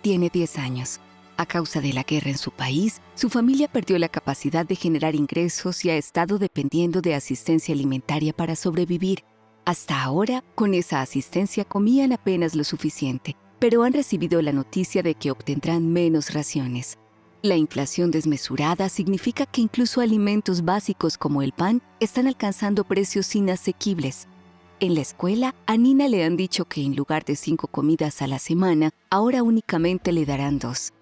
Tiene 10 años. A causa de la guerra en su país, su familia perdió la capacidad de generar ingresos y ha estado dependiendo de asistencia alimentaria para sobrevivir. Hasta ahora, con esa asistencia comían apenas lo suficiente, pero han recibido la noticia de que obtendrán menos raciones. La inflación desmesurada significa que incluso alimentos básicos como el pan están alcanzando precios inasequibles. En la escuela, a Nina le han dicho que en lugar de cinco comidas a la semana, ahora únicamente le darán dos.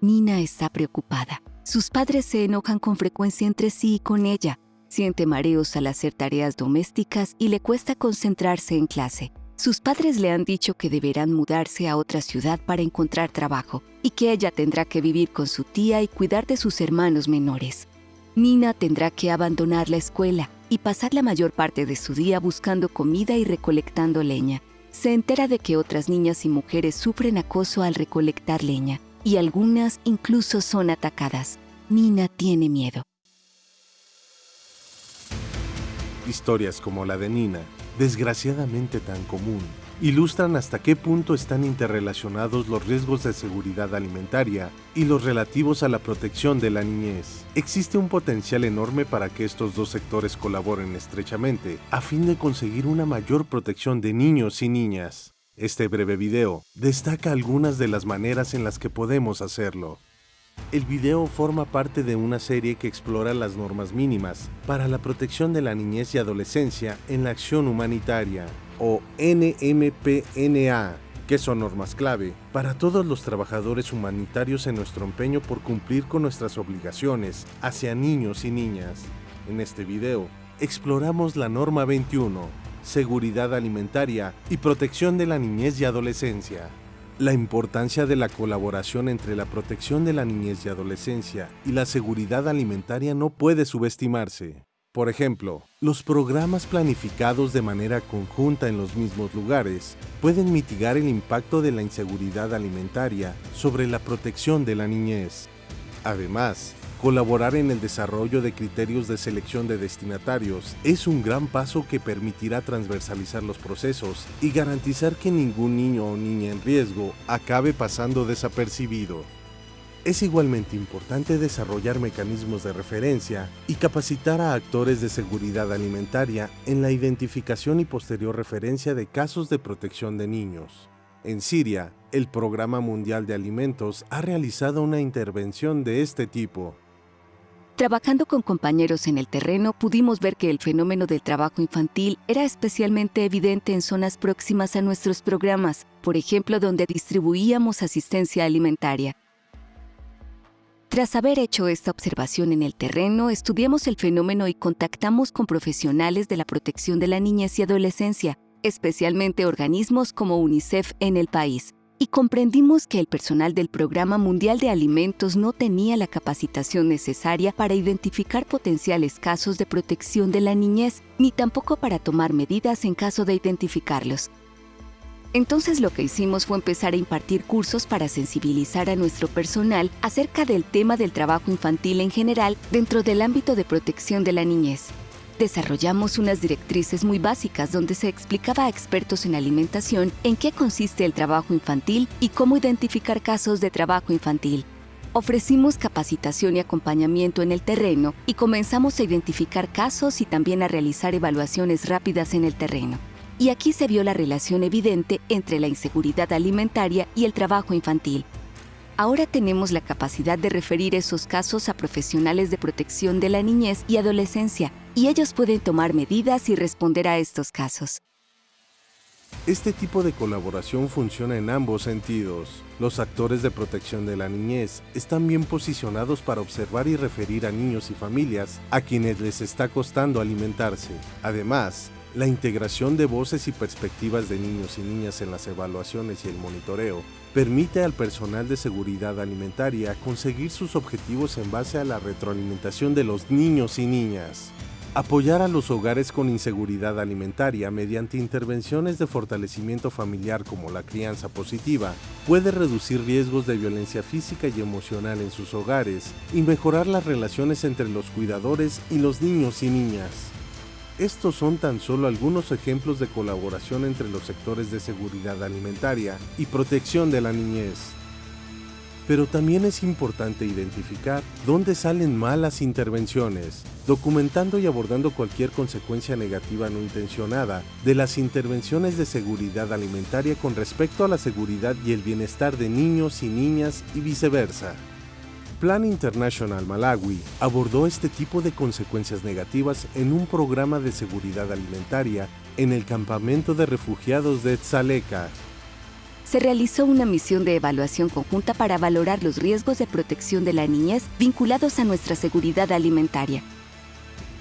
Nina está preocupada. Sus padres se enojan con frecuencia entre sí y con ella. Siente mareos al hacer tareas domésticas y le cuesta concentrarse en clase. Sus padres le han dicho que deberán mudarse a otra ciudad para encontrar trabajo y que ella tendrá que vivir con su tía y cuidar de sus hermanos menores. Nina tendrá que abandonar la escuela y pasar la mayor parte de su día buscando comida y recolectando leña. Se entera de que otras niñas y mujeres sufren acoso al recolectar leña y algunas incluso son atacadas. Nina tiene miedo. Historias como la de Nina, desgraciadamente tan común, ilustran hasta qué punto están interrelacionados los riesgos de seguridad alimentaria y los relativos a la protección de la niñez. Existe un potencial enorme para que estos dos sectores colaboren estrechamente a fin de conseguir una mayor protección de niños y niñas. Este breve video destaca algunas de las maneras en las que podemos hacerlo. El video forma parte de una serie que explora las normas mínimas para la protección de la niñez y adolescencia en la acción humanitaria, o NMPNA, que son normas clave para todos los trabajadores humanitarios en nuestro empeño por cumplir con nuestras obligaciones hacia niños y niñas. En este video, exploramos la norma 21, seguridad alimentaria y protección de la niñez y adolescencia. La importancia de la colaboración entre la protección de la niñez y adolescencia y la seguridad alimentaria no puede subestimarse. Por ejemplo, los programas planificados de manera conjunta en los mismos lugares pueden mitigar el impacto de la inseguridad alimentaria sobre la protección de la niñez. Además, Colaborar en el desarrollo de criterios de selección de destinatarios es un gran paso que permitirá transversalizar los procesos y garantizar que ningún niño o niña en riesgo acabe pasando desapercibido. Es igualmente importante desarrollar mecanismos de referencia y capacitar a actores de seguridad alimentaria en la identificación y posterior referencia de casos de protección de niños. En Siria, el Programa Mundial de Alimentos ha realizado una intervención de este tipo Trabajando con compañeros en el terreno, pudimos ver que el fenómeno del trabajo infantil era especialmente evidente en zonas próximas a nuestros programas, por ejemplo, donde distribuíamos asistencia alimentaria. Tras haber hecho esta observación en el terreno, estudiamos el fenómeno y contactamos con profesionales de la protección de la niñez y adolescencia, especialmente organismos como UNICEF en el país y comprendimos que el personal del Programa Mundial de Alimentos no tenía la capacitación necesaria para identificar potenciales casos de protección de la niñez, ni tampoco para tomar medidas en caso de identificarlos. Entonces lo que hicimos fue empezar a impartir cursos para sensibilizar a nuestro personal acerca del tema del trabajo infantil en general dentro del ámbito de protección de la niñez desarrollamos unas directrices muy básicas donde se explicaba a expertos en alimentación en qué consiste el trabajo infantil y cómo identificar casos de trabajo infantil. Ofrecimos capacitación y acompañamiento en el terreno y comenzamos a identificar casos y también a realizar evaluaciones rápidas en el terreno. Y aquí se vio la relación evidente entre la inseguridad alimentaria y el trabajo infantil. Ahora tenemos la capacidad de referir esos casos a profesionales de protección de la niñez y adolescencia y ellos pueden tomar medidas y responder a estos casos. Este tipo de colaboración funciona en ambos sentidos. Los actores de protección de la niñez están bien posicionados para observar y referir a niños y familias a quienes les está costando alimentarse. Además, la integración de voces y perspectivas de niños y niñas en las evaluaciones y el monitoreo permite al personal de seguridad alimentaria conseguir sus objetivos en base a la retroalimentación de los niños y niñas. Apoyar a los hogares con inseguridad alimentaria mediante intervenciones de fortalecimiento familiar como la crianza positiva puede reducir riesgos de violencia física y emocional en sus hogares y mejorar las relaciones entre los cuidadores y los niños y niñas. Estos son tan solo algunos ejemplos de colaboración entre los sectores de seguridad alimentaria y protección de la niñez. Pero también es importante identificar dónde salen malas intervenciones, documentando y abordando cualquier consecuencia negativa no intencionada de las intervenciones de seguridad alimentaria con respecto a la seguridad y el bienestar de niños y niñas y viceversa. Plan International Malawi abordó este tipo de consecuencias negativas en un programa de seguridad alimentaria en el campamento de refugiados de Tzaleka. Se realizó una misión de evaluación conjunta para valorar los riesgos de protección de la niñez vinculados a nuestra seguridad alimentaria.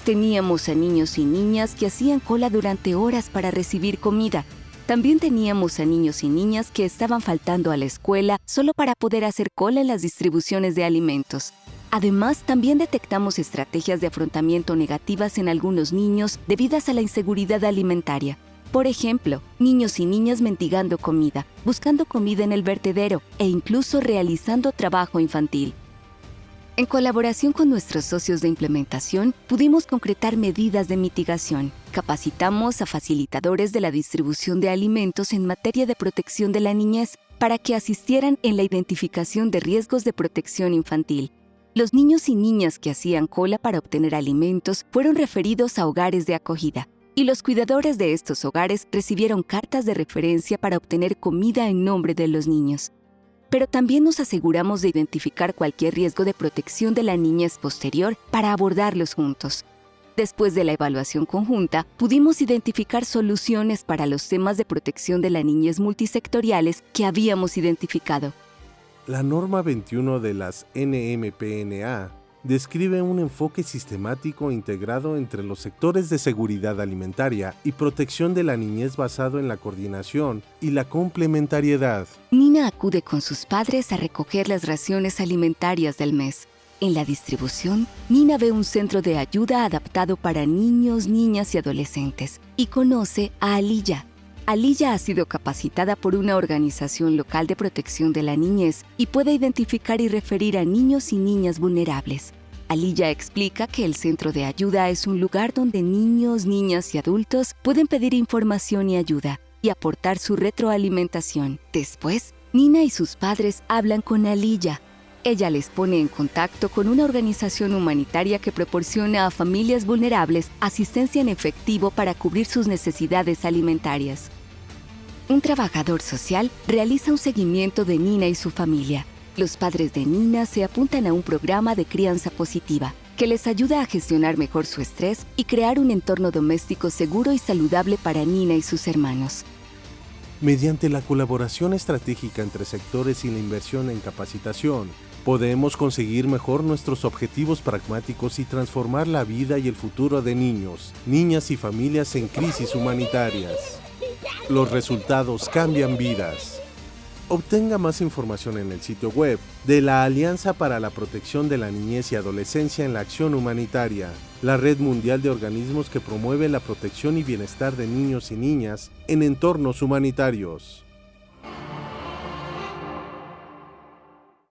Teníamos a niños y niñas que hacían cola durante horas para recibir comida, también teníamos a niños y niñas que estaban faltando a la escuela solo para poder hacer cola en las distribuciones de alimentos. Además, también detectamos estrategias de afrontamiento negativas en algunos niños debidas a la inseguridad alimentaria. Por ejemplo, niños y niñas mendigando comida, buscando comida en el vertedero e incluso realizando trabajo infantil. En colaboración con nuestros socios de implementación, pudimos concretar medidas de mitigación. Capacitamos a facilitadores de la distribución de alimentos en materia de protección de la niñez para que asistieran en la identificación de riesgos de protección infantil. Los niños y niñas que hacían cola para obtener alimentos fueron referidos a hogares de acogida, y los cuidadores de estos hogares recibieron cartas de referencia para obtener comida en nombre de los niños pero también nos aseguramos de identificar cualquier riesgo de protección de la niñez posterior para abordarlos juntos. Después de la evaluación conjunta, pudimos identificar soluciones para los temas de protección de la niñez multisectoriales que habíamos identificado. La norma 21 de las NMPNA describe un enfoque sistemático integrado entre los sectores de seguridad alimentaria y protección de la niñez basado en la coordinación y la complementariedad. Nina acude con sus padres a recoger las raciones alimentarias del mes. En la distribución, Nina ve un centro de ayuda adaptado para niños, niñas y adolescentes y conoce a Aliyah, Aliyah ha sido capacitada por una organización local de protección de la niñez y puede identificar y referir a niños y niñas vulnerables. Aliyah explica que el centro de ayuda es un lugar donde niños, niñas y adultos pueden pedir información y ayuda y aportar su retroalimentación. Después, Nina y sus padres hablan con Aliyah. Ella les pone en contacto con una organización humanitaria que proporciona a familias vulnerables asistencia en efectivo para cubrir sus necesidades alimentarias un trabajador social realiza un seguimiento de Nina y su familia. Los padres de Nina se apuntan a un programa de crianza positiva que les ayuda a gestionar mejor su estrés y crear un entorno doméstico seguro y saludable para Nina y sus hermanos. Mediante la colaboración estratégica entre sectores y la inversión en capacitación, podemos conseguir mejor nuestros objetivos pragmáticos y transformar la vida y el futuro de niños, niñas y familias en crisis humanitarias. Los resultados cambian vidas. Obtenga más información en el sitio web de la Alianza para la Protección de la Niñez y Adolescencia en la Acción Humanitaria, la red mundial de organismos que promueve la protección y bienestar de niños y niñas en entornos humanitarios.